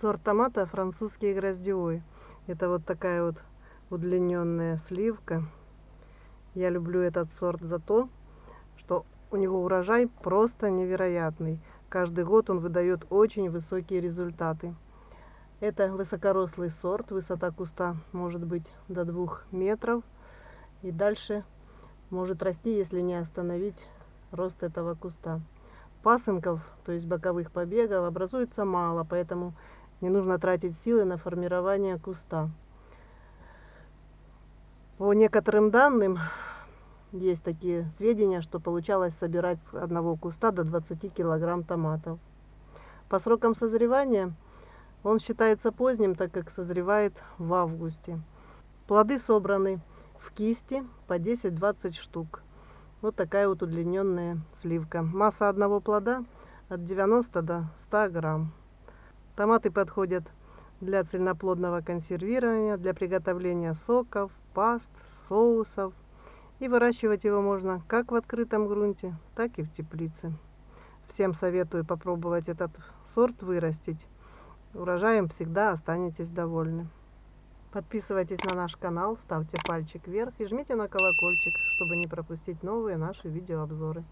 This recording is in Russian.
Сорт томата французский гроздевой. Это вот такая вот удлиненная сливка. Я люблю этот сорт за то, что у него урожай просто невероятный. Каждый год он выдает очень высокие результаты. Это высокорослый сорт, высота куста может быть до двух метров. И дальше может расти, если не остановить рост этого куста. Пасынков, то есть боковых побегов, образуется мало, поэтому не нужно тратить силы на формирование куста. По некоторым данным, есть такие сведения, что получалось собирать с одного куста до 20 килограмм томатов. По срокам созревания он считается поздним, так как созревает в августе. Плоды собраны в кисти по 10-20 штук. Вот такая вот удлиненная сливка. Масса одного плода от 90 до 100 грамм. Томаты подходят для цельноплодного консервирования, для приготовления соков, паст, соусов. И выращивать его можно как в открытом грунте, так и в теплице. Всем советую попробовать этот сорт вырастить. Урожаем всегда останетесь довольны. Подписывайтесь на наш канал, ставьте пальчик вверх и жмите на колокольчик, чтобы не пропустить новые наши видеообзоры.